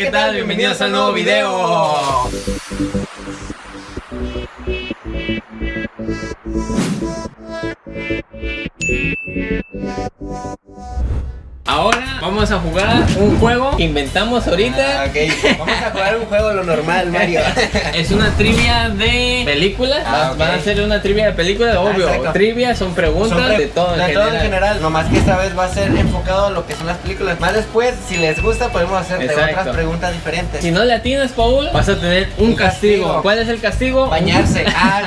¿qué tal? Bienvenidos a un nuevo video. Ahora vamos a jugar un juego que inventamos ahorita. Ah, ok, vamos a jugar un juego lo normal, Mario. Es una trivia de películas. Ah. Van a ser una trivia de películas, obvio. exacto. Trivia son preguntas Son pre- de todo en de general. todo en general. Nomás que esta vez va a ser enfocado a lo que son las películas. Más después, si les gusta, podemos hacerte Exacto. otras preguntas diferentes. Si no le atinas, Paul, vas a tener un Un castigo. castigo. ¿Cuál es el castigo? Bañarse. Ah,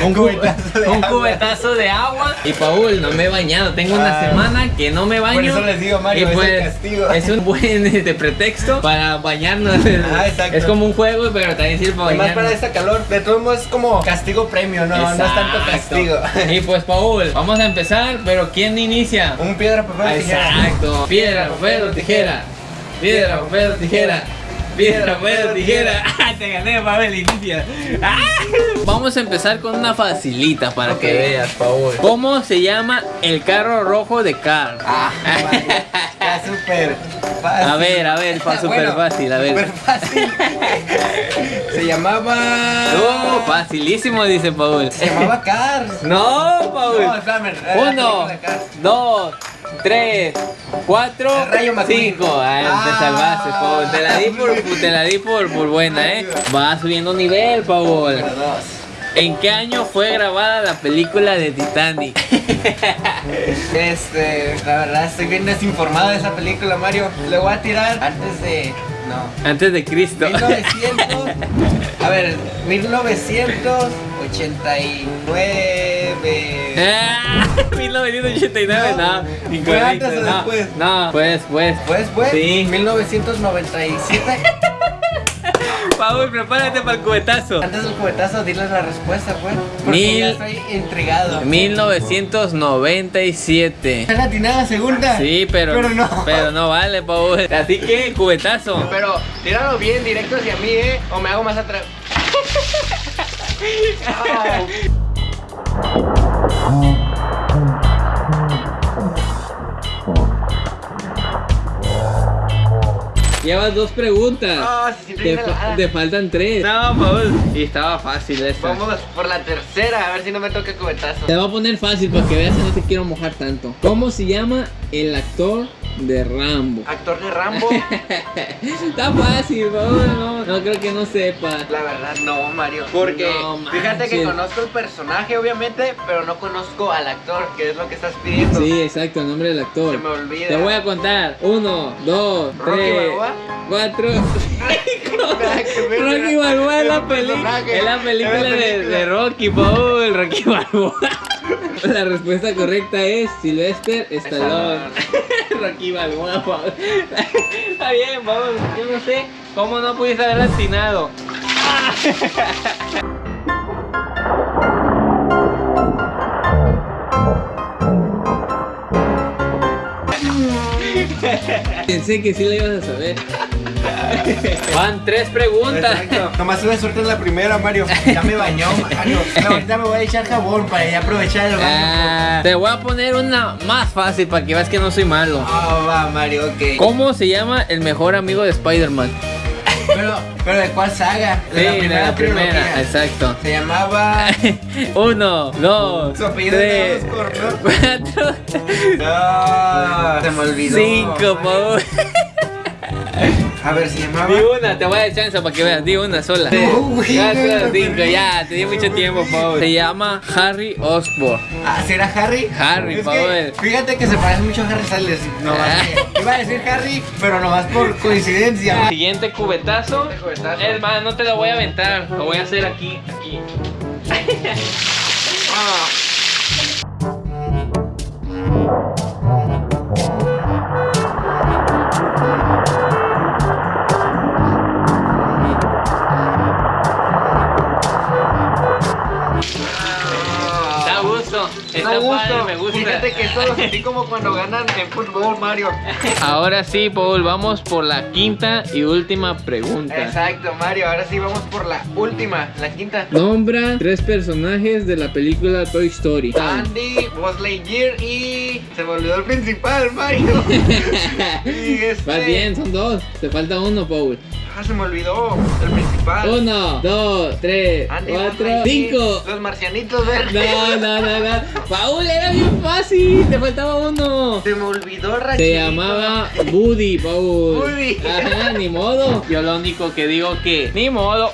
no. Un, cubetazo de un agua. cubetazo de agua. Y Paul, no me he bañado. Tengo una Ah. semana que no me baño. Por eso les Mario, Y es el pues, castigo. Es un buen este, pretexto para bañarnos. Ah, exacto. Es como un juego, pero también sirve para bañarnos. para este calor, de todos modos es como castigo premio, no, no es tanto castigo. Y pues, Paul, vamos a empezar, pero ¿quién inicia? Un piedra, papel, tijera. Exacto. Piedra, papel o tijera. Piedra, papel o tijera. Piedra, papel o tijera. Ah, Te gané, Pavel, inicia. Ah. Vamos a empezar con una facilita para que veas, Paul. ¿Cómo se llama el carro rojo de Car? Ah, súper fácil. A ver, a ver, súper Bueno, fácil, a ver. Súper fácil. Se llamaba. No, facilísimo, dice Paul. Se llamaba Cars. No, Paul. No, la Uno, dos, tres, cuatro, El Rayo McQueen. cinco. Ah, te Ah. salvaste, Paul. Te la di por, te la di por, por buena, eh. Va subiendo nivel, Paul. ¿En qué año fue grabada la película de Titanic? Este, la verdad estoy bien desinformado de esa película, Mario. Le voy a tirar antes de. No. Antes de Cristo. 1900. A ver, 1989. Ah, 1989, no, ¿Fue incorrecto. antes o no, después? No, pues, pues. Pues, pues, Sí. 1997. Paul, prepárate para el cubetazo. Antes del cubetazo, diles la respuesta, pues. Porque Mil- ya estoy intrigado. 1997. ¿Es latinada segunda? Sí, pero, Pero no. pero no vale, Paul. Así que, cubetazo. Pero tíralo bien, directo hacia mí, ¿eh? O me hago más atrás. Au. Llevas dos preguntas. Ah, te, sí, fa- te faltan tres. No, Paul. Y estaba fácil esta. Vamos por la tercera, a ver si no me toca cubetazo. Te voy a poner fácil para que veas que no te quiero mojar tanto. ¿Cómo se llama el actor de Rambo? Actor de Rambo. Está fácil. No, no creo que no sepa. La verdad, no, Mario. Porque No fíjate que conozco el personaje, obviamente, pero no conozco al actor, que es lo que estás pidiendo. Sí, exacto, el nombre del actor. Se me olvida. Te voy a contar. Uno, dos, ¿Rocky tres, Balboa? cuatro. Rocky. Balboa es la película. Es la de, película. de Rocky, Paul. Rocky Balboa. La respuesta correcta es Sylvester Stallone. Rocky Balboa. Está bien, Paul. Yo no sé cómo no pudiste haber atinado. Pensé que sí la ibas a saber. Van tres preguntas. Exacto. Nomás tuve suerte en la primera, Mario. Ya me bañó, Mario. No, ahorita me voy a echar jabón para ya aprovechar el baño. Ah, te voy a poner una más fácil para que veas que no soy malo. Ah, va, Mario, ok. ¿Cómo se llama el mejor amigo de Spider-Man? Pero, pero ¿de cuál saga? Sí, de la primera, trilogía. exacto. Se llamaba. Uno, dos, Su apellido tres, cuatro, No, se me olvidó. cinco, por favor. A ver, se llamaba. Di una, te voy a dar chance para que veas. Di una sola. No, no. ya, te di mucho tiempo, Paul. Se llama Harry Osborn. Ah, ¿será Harry? Harry, Es que. Fíjate que se parece mucho a Harry Styles. No, Ah. iba a decir Harry, pero nomás por coincidencia. Siguiente cubetazo. Siguiente cubetazo. Es más, no te lo voy a aventar. Lo voy a hacer aquí, aquí. esto lo sentí como cuando ganan en fútbol, Mario. Ahora sí, Paul, vamos por la quinta y última pregunta. Exacto, Mario. Ahora sí vamos por la última, la quinta. Nombra tres personajes de la película Toy Story. Andy, Buzz Lightyear y se me olvidó el principal, Mario. y este... Vas bien, son dos. Te falta uno, Paul. Ah, se me olvidó el principal. Uno, dos, tres, Andy, Buzz cuatro, cinco. Los marcianitos verdes. No, no, no, no. Paul, era bien fácil. Te faltaba uno. Se me olvidó Rachel. Se llamaba Woody, Paul. Woody. Ajá, ni modo. Yo lo único que digo que ni modo.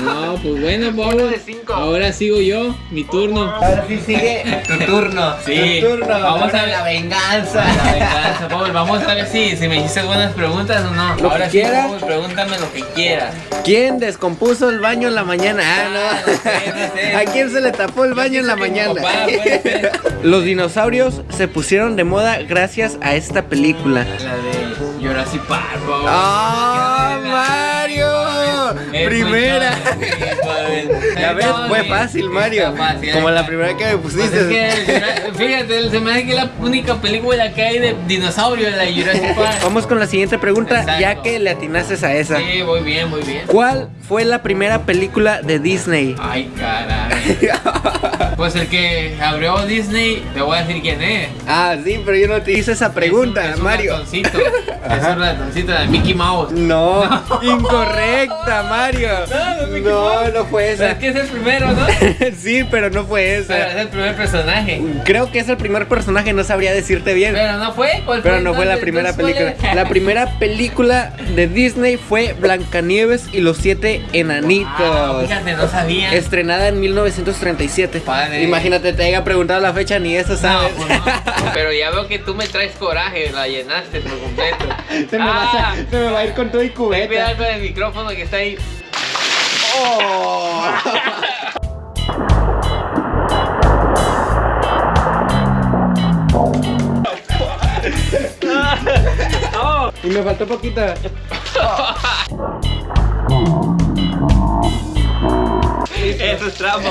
No, pues bueno, Uno Paul. de cinco. Ahora sigo yo, mi turno. Ahora sí sigue tu turno. Sí. Tu turno. Vamos Ahora a ver. la venganza. La venganza, Paul. Vamos a ver si, si me hiciste buenas preguntas o no. Lo Ahora que sí, quieras. Paul, pregúntame lo que quieras. ¿Quién descompuso el baño en la mañana? Ah, no. no sé, no sé. ¿A quién se le tapó el baño en la mañana? papá. Los dinosaurios se pusieron de moda gracias a esta película. La de Jurassic Park, Paul. ¡Ah, Mario! Primera. Ya ves, fue fácil, Mario. fácil, Como la primera que me Pues pusiste. es que el Jura- fíjate, se me hace que es la única película que hay de dinosaurio, la de Jurassic Park. Vamos con la siguiente pregunta, Exacto. ya que le atinases a esa. Sí, muy bien, muy bien. ¿Cuál fue la primera película de Disney? Ay, caray. Pues el que abrió Disney, te voy a decir quién es. ah, sí, pero yo no te hice esa pregunta, Es un- es un Mario. ratoncito. es un ratoncito de Mickey Mouse. No, incorrecta, Mario. No, no, No, Mouse. no fue Pero esa. es que es el primero, ¿no? sí, pero no fue Pero es esa. el primer personaje. Creo que es el primer personaje, no sabría decirte bien. Pero no fue. ¿Cuál Pero fue, no fue la primera Entonces, ¿cuál película. La primera película de Disney fue Blancanieves y los siete Ah, enanitos. fíjate, no sabía. Estrenada en 1937. Padre. Imagínate, te haya preguntado la fecha, ni eso No, sabes. pues no. Pero ya veo que tú me traes coraje, la llenaste por completo. se, me va Ah, a, se me va a ir con todo y cubeta. cuidado con el micrófono que está ahí. Oh. Y me faltó poquita. Eso es trampa,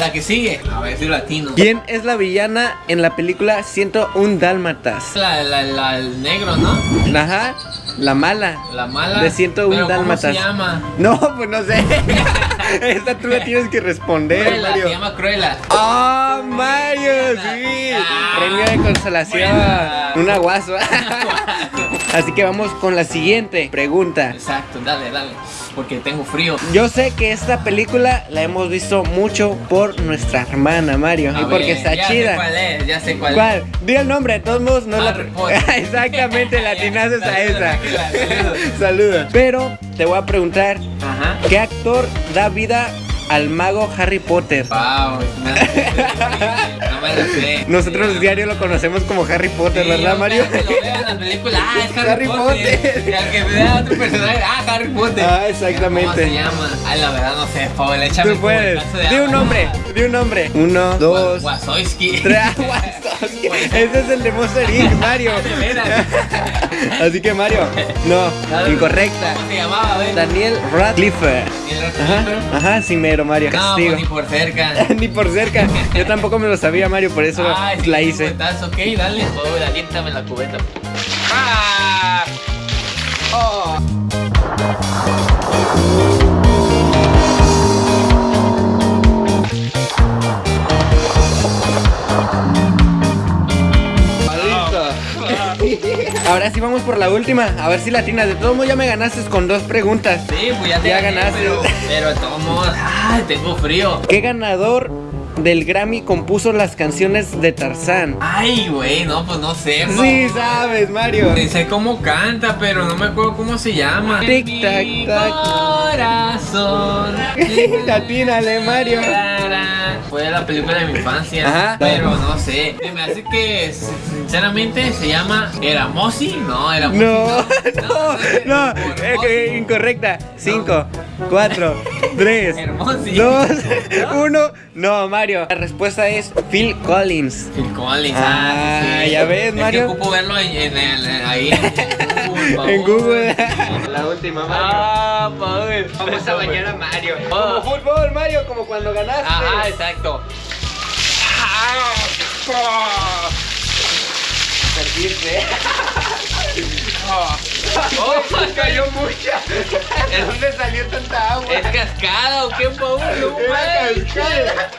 La que sigue. A ver si latino. ¿Quién es la villana en la película 101 Dálmatas? La, la, la, el negro, ¿no? Ajá, la mala. La mala. De 101 Pero ¿Cómo dálmatas. se llama? No, pues no sé. Esta tú la tienes que responder, Cruella, Mario. se llama Cruella. ¡Ah, Mario! Sí. Ah, Premio de consolación. buena. Un aguazo. Así que vamos con la siguiente pregunta. Exacto, dale, dale. Porque tengo frío. Yo sé que esta película la hemos visto mucho por nuestra hermana Mario. A y porque está ya Sé chida. cuál es, ya sé cuál, ¿Cuál? Diga el nombre, de todos modos no la. Harry Potter. Exactamente, la atinaste a esa. saludos. Saludos. Pero te voy a preguntar: es. Ajá. ¿qué actor da vida al mago Harry Potter? Wow. Nosotros diario lo conocemos como Harry Potter, Sí, ¿verdad, Mario? cada que lo veo en la película, ah, es Harry, Harry Potter. Y al que vea otro personaje, ah, Harry Potter. Ah, exactamente. ¿Cómo se llama? Ay, la verdad no sé, Paul, échame Tú puedes. Di un nombre, di un nombre. Uno, dos, Wazowski. Ese es el de Monster Inc, Mario. Así que Mario, no, incorrecta. ¿Cómo se llamaba? Daniel Radcliffe. ¿Y el otro Ajá, ajá, sí Mario. No, Castigo. pues ni por cerca. Ni por cerca. Yo tampoco me lo sabía, Mario, por eso Ay, la sí, hice. cuentazo, ok, dale. Paul, aliéntame la cubeta. ¡Ah! Ahora sí vamos por la última. A ver si la atinas. De todos modos ya me ganaste con dos preguntas. Sí, pues ya te Ya gané, ganaste. Pero, pero de todos modos, ay, tengo frío. ¿Qué ganador del Grammy compuso las canciones de Tarzán? Ay, güey, no, pues no sé. Sí, Paul. sabes, Mario. Sí Sé cómo canta, pero no me acuerdo cómo se llama. Tic, tac, tac. Corazón. Mario. Fue la película de mi infancia. Ajá. Pero no sé. Me hace que, sinceramente, se llama Eramosi. No, Eramosi. No, no, no, eh, Mosi. que incorrecta. Cinco, cuatro, 3, Hermosillo. 2, 1. No, Mario. La respuesta es Phil Collins. Phil Collins. Ah, ya ves, Es que Mario. ocupo verlo en, en el- ahí en Google. En Google. La última, Mario. Ah, Paul. Vamos a bañar a Mario. Oh. Como fútbol, Mario, como cuando ganaste. Ajá, exacto. Perdiste. Oh, Cayó mucha. ¿De dónde salió tanta agua? ¿Es cascada o qué, Paul? No manches. cascada.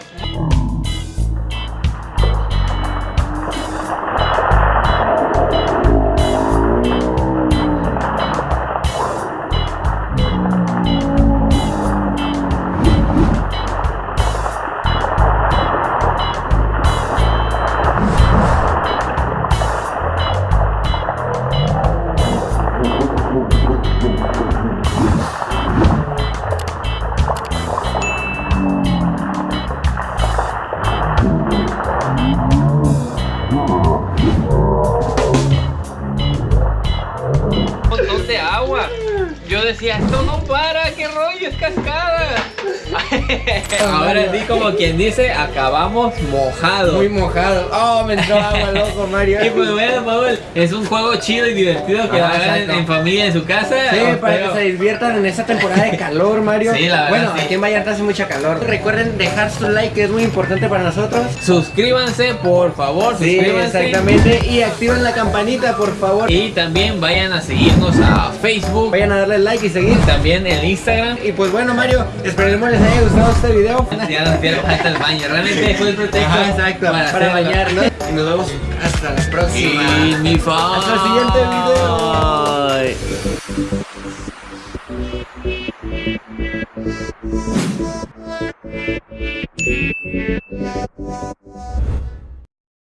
Decía, esto no para, qué rollo, es cascada. Ahora sí, como quien dice, acabamos mojados. Muy mojado. Oh, me entró agua, loco, Mario. Y pues bueno, Paul, es un juego chido y divertido que Ajá, hagan en, familia en su casa. Sí, para que se diviertan en esta temporada de calor, Mario. Sí, la verdad, Bueno, sí. aquí en Vallarta hace mucha calor. Recuerden dejar su like, que es muy importante para nosotros. Suscríbanse, por favor, Sí, suscríbanse. exactamente. Y activen la campanita, por favor. Y también vayan a seguirnos a Facebook, Vayan a darle like y seguir. también en Instagram. Y pues bueno, Mario, esperemos les haya gustado este video. Ya nos dieron falta el baño. Realmente fue el pretexto exacto, para, bañarnos. Y nos vemos hasta la próxima. Y mi fa- Hasta el siguiente video. Ay.